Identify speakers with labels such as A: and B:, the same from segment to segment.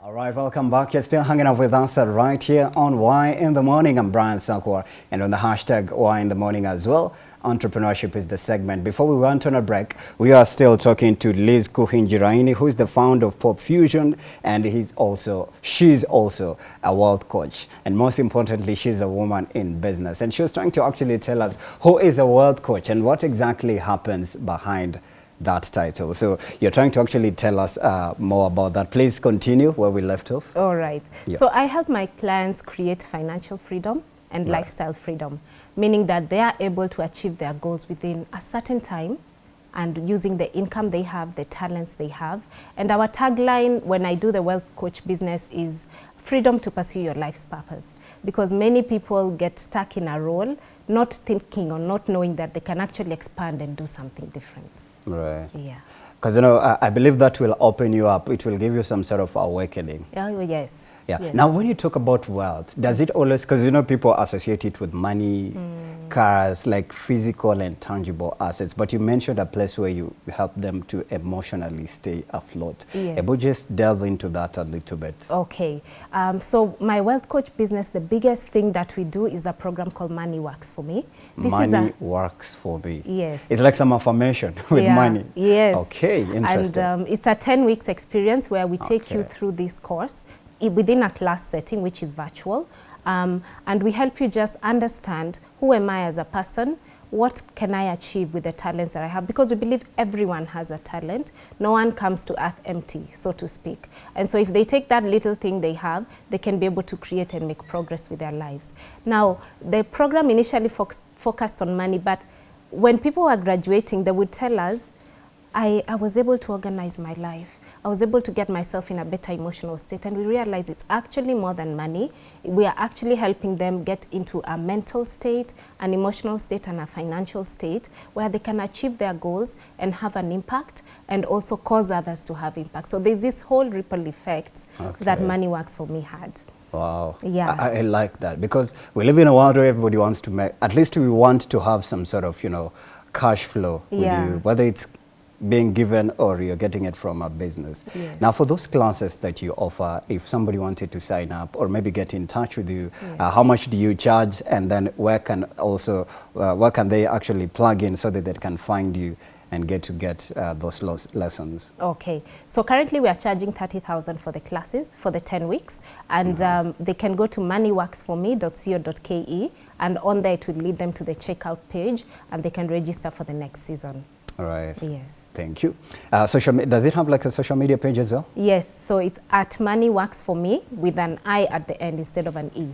A: All right, welcome back. You're still hanging out with us uh, right here on Why in the Morning. I'm Brian Sakwa, and on the hashtag Why in the Morning as well. Entrepreneurship is the segment. Before we went on a break, we are still talking to Liz Kuhinjiraini, who is the founder of Pop Fusion, and he's also she's also a world coach. And most importantly, she's a woman in business. And she was trying to actually tell us who is a world coach and what exactly happens behind that title. So you're trying to actually tell us uh, more about that. Please continue where we left off.
B: All right.
A: Yeah.
B: So I help my clients create financial freedom and
A: Right.
B: lifestyle freedom, meaning that they are able to achieve their goals within a certain time and using the income they have, the talents they have. And our tagline when I do the wealth coach business is freedom to pursue your life's purpose. Because many people get stuck in a role, not thinking or not knowing that they can actually expand and do something different.
A: Right.
B: Yeah.
A: Because, you know, I, I believe that will open you up. It will give you some sort of awakening.
B: Oh, yes.
A: Yeah.
B: Yes.
A: Now, when you talk about wealth, does it always, because, you know, people associate it with money,
B: Hmm.
A: cars, like physical and tangible assets. But you mentioned a place where you help them to emotionally stay afloat.
B: Yes.
A: Able just delve into that a little bit.
B: Okay, um, so my wealth coach business, the biggest thing that we do is a program called Money Works for Me. This
A: money
B: is a
A: works for me.
B: Yes.
A: It's like some affirmation with
B: Yeah,
A: money.
B: Yes.
A: Okay, interesting.
B: And um, it's a 10 weeks experience where we take you through this course within a class setting, which is virtual. Um, and we help you just understand who am I as a person, what can I achieve with the talents that I have? Because we believe everyone has a talent. No one comes to earth empty, so to speak. And so if they take that little thing they have, they can be able to create and make progress with their lives. Now, the program initially foc- focused on money, but when people were graduating, they would tell us, I, I was able to organize my life. I was able to get myself in a better emotional state. And we realized it's actually more than money. We are actually helping them get into a mental state, an emotional state, and a financial state where they can achieve their goals and have an impact and also cause others to have impact. So there's this whole ripple effect that Money Works for Me had.
A: Wow.
B: Yeah.
A: I, I like that because we live in a world where everybody wants to make, at least we want to have some sort of, you know, cash flow with
B: Yeah.
A: you, whether it's being given or you're getting it from a business.
B: Yes.
A: Now, for those classes that you offer, if somebody wanted to sign up or maybe get in touch with you, uh, how much do you charge and then where can also, uh, where can they actually plug in so that they can find you and get to get uh, those lessons?
B: Okay, so currently we are charging 30,000 for the classes for the 10 weeks and um, they can go to moneyworksforme.co.ke and on there it will lead them to the checkout page and they can register for the next season.
A: All right.
B: Yes.
A: Thank you. Uh, social, does it have like a social media page as well?
B: Yes, so it's at Money Works for Me with an I at the end instead of an E.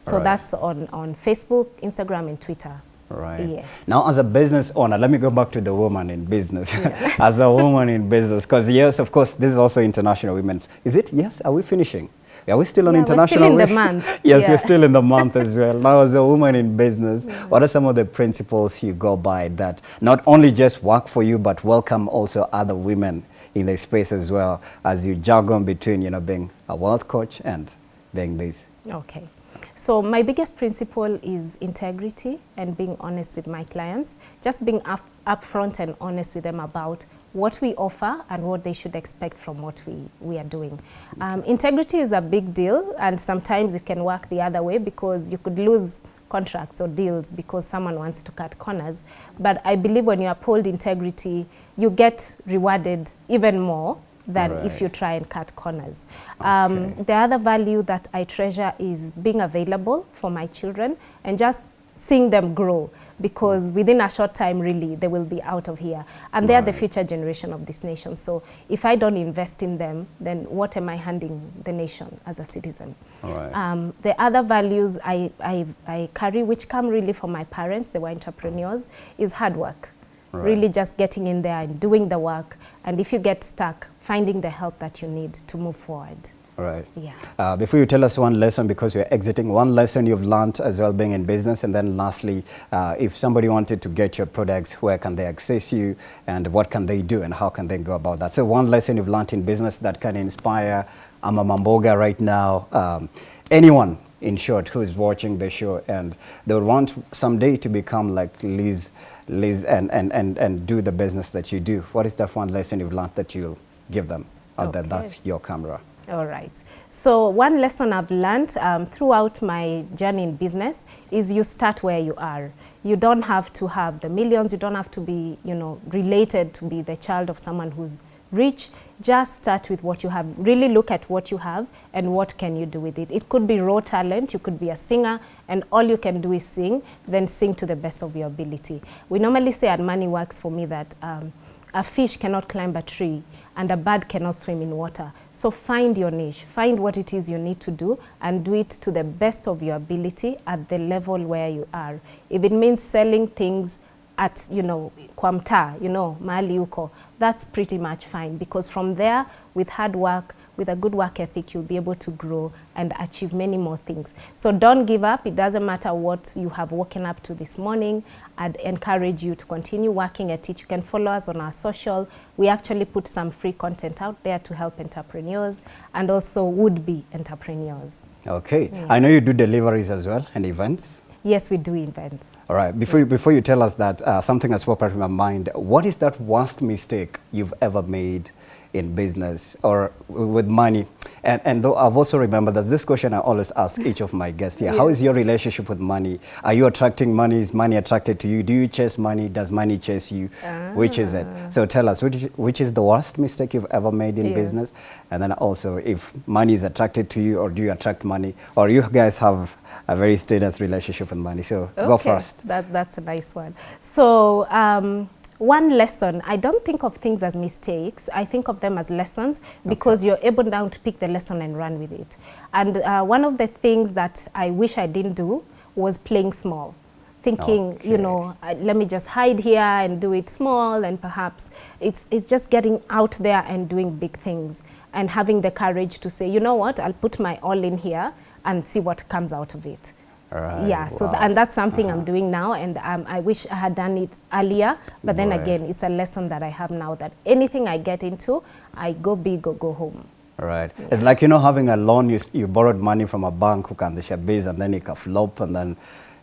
B: So
A: Alright.
B: that's on, on Facebook, Instagram and Twitter.
A: Right.
B: Yes.
A: Now, as a business owner, let me go back to the woman in business. as a woman in business, because yes, of course, this is also International Women's. Is it? Yes. Are we finishing? Are we still on
B: Yeah, we're still
A: international?
B: in the month.
A: yes,
B: Yeah.
A: you're still in the month as well. Now, as a woman in business, what are some of the principles you go by that not only just work for you, but welcome also other women in the space as well as you juggle between, you know, being a wealth coach and being this?
B: Okay. So my biggest principle is integrity and being honest with my clients. Just being up, upfront and honest with them about what we offer and what they should expect from what we, we are doing. Um, integrity is a big deal and sometimes it can work the other way because you could lose contracts or deals because someone wants to cut corners. But I believe when you uphold integrity, you get rewarded even more than if you try and cut corners. Um,
A: Okay.
B: the other value that I treasure is being available for my children and just seeing them grow because within a short time really they will be out of here. And they are the future generation of this nation. So if I don't invest in them then what am I handing the nation as a citizen?
A: Right.
B: um, the other values I, I, I carry which come really from my parents they were entrepreneurs is hard work.
A: Right.
B: really just getting in there and doing the work. And if you get stuck finding the help that you need to move forward
A: right.
B: yeah
A: Uh, before you tell us one lesson, because you're exiting, one lesson you've learned as well being in business, and then lastly, uh, if somebody wanted to get your products, where can they access you, and what can they do, and how can they go about that? So one lesson you've learned in business that can inspire Ama Mamboga right now, um, anyone in short who is watching the show, and they want someday to become like Liz, Liz, and, and, and, and do the business that you do. What is that one lesson you've learned that you'll give them?
B: Okay.
A: That's your camera.
B: All right. So one lesson I've learned um, throughout my journey in business is you start where you are. You don't have to have the millions. You don't have to be, you know, related to be the child of someone who's rich. Just start with what you have. Really look at what you have and what can you do with it. It could be raw talent. You could be a singer and all you can do is sing. Then sing to the best of your ability. We normally say at Money Works for me that um, a fish cannot climb a tree and a bird cannot swim in water. So find your niche, find what it is you need to do and do it to the best of your ability at the level where you are. If it means selling things at, you know, kwa mtaa, you know, mahali uko, that's pretty much fine because from there, with hard work, with a good work ethic, you'll be able to grow and achieve many more things. So don't give up. It doesn't matter what you have woken up to this morning. I'd encourage you to continue working at it. You can follow us on our social. We actually put some free content out there to help entrepreneurs and also would-be entrepreneurs.
A: Okay. Yeah. I know you do deliveries as well and events.
B: Yes, we do events.
A: All right. Before, you, before you tell us that, uh, something has popped up in my mind. What is that worst mistake you've ever made in business or with money. And, and though I've also remembered that this question I always ask each of my guests here. Yes. How is your relationship with money? Are you attracting money? Is money attracted to you? Do you chase money? Does money chase you? Ah. Which is it? Ah. So tell us, which, which is the worst mistake you've ever made in yeah. business? And then also if money is attracted to you or do you attract money? Or you guys have a very status relationship with money? So okay. go first.
B: That, that's a nice one. So um, one lesson, I don't think of things as mistakes. I think of them as lessons because okay. you're able now to pick the lesson and run with it. And uh, one of the things that I wish I didn't do was playing small. Thinking, okay. you know, uh, let me just hide here and do it small and perhaps it's, it's just getting out there and doing big things and having the courage to say, you know what, I'll put my all in here and see what comes out of it.
A: Right.
B: Yeah, so th and that's something uh -huh. I'm doing now, and um, I wish I had done it earlier. But then right. again, it's a lesson that I have now that anything I get into, I go big or go home.
A: Right. Yeah. It's like, you know, having a loan, you, you borrowed money from a bank the base and then it can flop and then,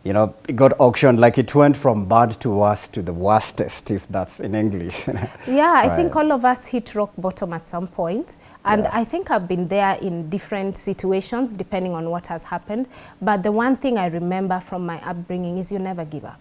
A: you know, it got auctioned. Like it went from bad to worse to the worstest, if that's in English.
B: yeah, right. I think all of us hit rock bottom at some point. And yeah. I think I've been there in different situations depending on what has happened. But the one thing I remember from my upbringing is you never give up.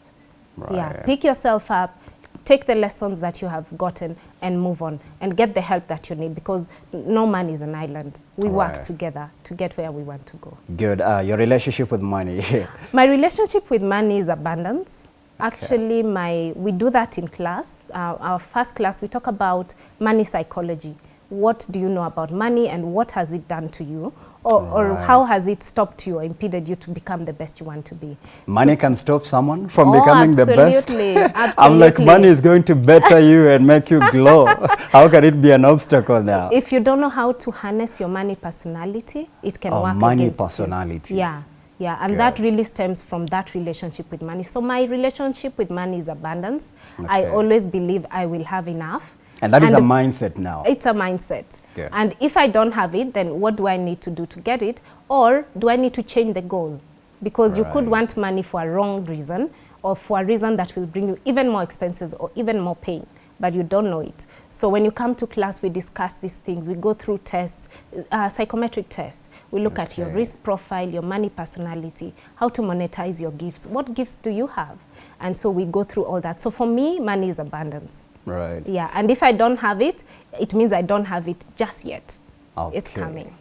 B: Right. Yeah, pick yourself up, take the lessons that you have gotten and move on and get the help that you need because no man is an island. We right. work together to get where we want to go.
A: Good. Uh, your relationship with money?
B: my relationship with money is abundance. Okay. Actually, my we do that in class. Uh, our first class, we talk about money psychology what do you know about money and what has it done to you or, right. or how has it stopped you or impeded you to become the best you want to be.
A: Money so, can stop someone from oh, becoming the best.
B: Absolutely.
A: I'm like, money is going to better you and make you glow. how can it be an obstacle now?
B: If you don't know how to harness your money personality, it can
A: oh,
B: work
A: money personality.
B: You. Yeah. Yeah, and Good. that really stems from that relationship with money. So my relationship with money is abundance. Okay. I always believe I will have enough
A: and that and is a mindset now.
B: It's a mindset. Yeah. And if I don't have it, then what do I need to do to get it? Or do I need to change the goal? Because right. you could want money for a wrong reason or for a reason that will bring you even more expenses or even more pain, but you don't know it. So when you come to class, we discuss these things. We go through tests, uh, psychometric tests. We look okay. at your risk profile, your money personality, how to monetize your gifts. What gifts do you have? And so we go through all that. So for me, money is abundance.
A: Right.
B: Yeah, and if I don't have it, it means I don't have it just yet. Okay. It's coming.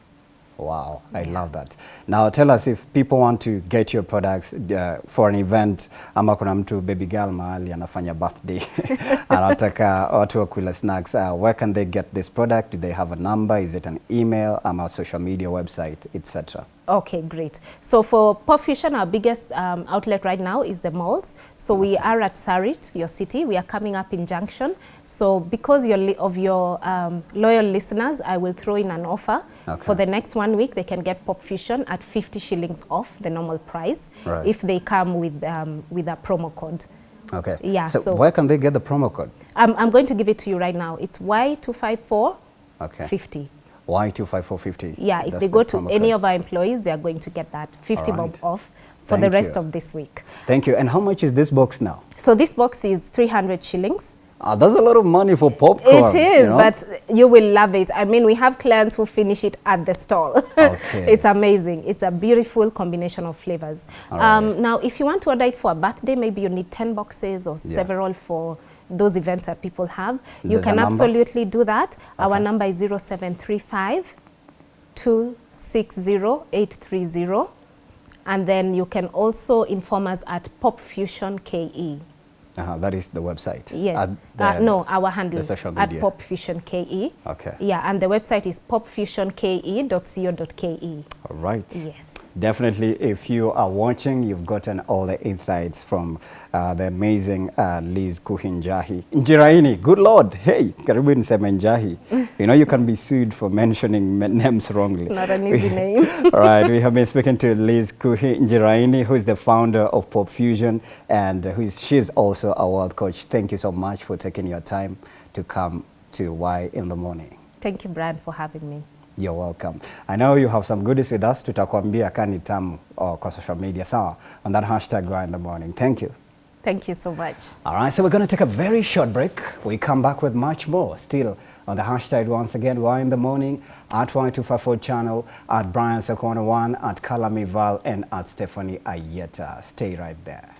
A: Wow, I yeah. love that. Now tell us if people want to get your products uh, for an event ama kuna mtu baby girl mahali anafanya birthday anataka watu wakula snacks, uh, where can they get this product? Do they have a number? Is it an email, ama social media website, etc.?
B: Okay, great. So for Pop Fusion, our biggest um, outlet right now is the malls. So we are at Sarit, your city. We are coming up in Junction. So because of your um, loyal listeners, I will throw in an offer. Okay. For the next one week, they can get Pop Fusion at 50 shillings off the normal price right. if they come with, um, with a promo code.
A: Okay.
B: Yeah.
A: So, so, where can they get the promo code?
B: I'm, I'm going to give it to you right now. It's Y254 okay. 50.
A: Y25450.
B: Yeah, if That's they go to any code. of our employees, they are going to get that 50 right. bob off for Thank the rest you. of this week.
A: Thank you. And how much is this box now?
B: So this box is 300 shillings
A: Uh, that's a lot of money for popcorn.
B: It is,
A: you know?
B: but you will love it. I mean, we have clients who finish it at the stall.
A: Okay.
B: it's amazing. It's a beautiful combination of flavors.
A: All
B: Um, now, if you want to order it for a birthday, maybe you need 10 boxes or
A: Yeah.
B: several for those events that people have. You
A: There's
B: can absolutely do that. Our number is 0735 260 830. And then you can also inform us at Pop Fusion KE.
A: Uh-huh, that is the website.
B: Yes. Uh, no, our handle at
A: media.
B: Pop Fusion KE.
A: Okay.
B: Yeah, and the website is popfusionke.co.ke.
A: All right.
B: Yes.
A: Definitely, if you are watching, you've gotten all the insights from uh, the amazing uh, Liz Kuhinjahi. Njiraini, good Lord, hey, karibu niseme Njahi. You know, you can be sued for mentioning names wrongly.
B: It's not an easy name.
A: All right, we have been speaking to Liz Kuhi Njiraini, who is the founder of Pop Fusion, and who is, she's also a world coach. Thank you so much for taking your time to come to Why in the Morning.
B: Thank you, Brad, for having me.
A: You're welcome. I know you have some goodies with us. Tutakwambia kani tamu uh, kwa social media. Sawa. On that hashtag Why in the Morning. Thank you.
B: Thank you so much.
A: All right, so we're going to take a very short break. We come back with much more still on the hashtag once again, Why in the Morning, at Y254 channel, at Brian Sakwana1, at Kalami Val, and at Stephanie Ayeta. Stay right there.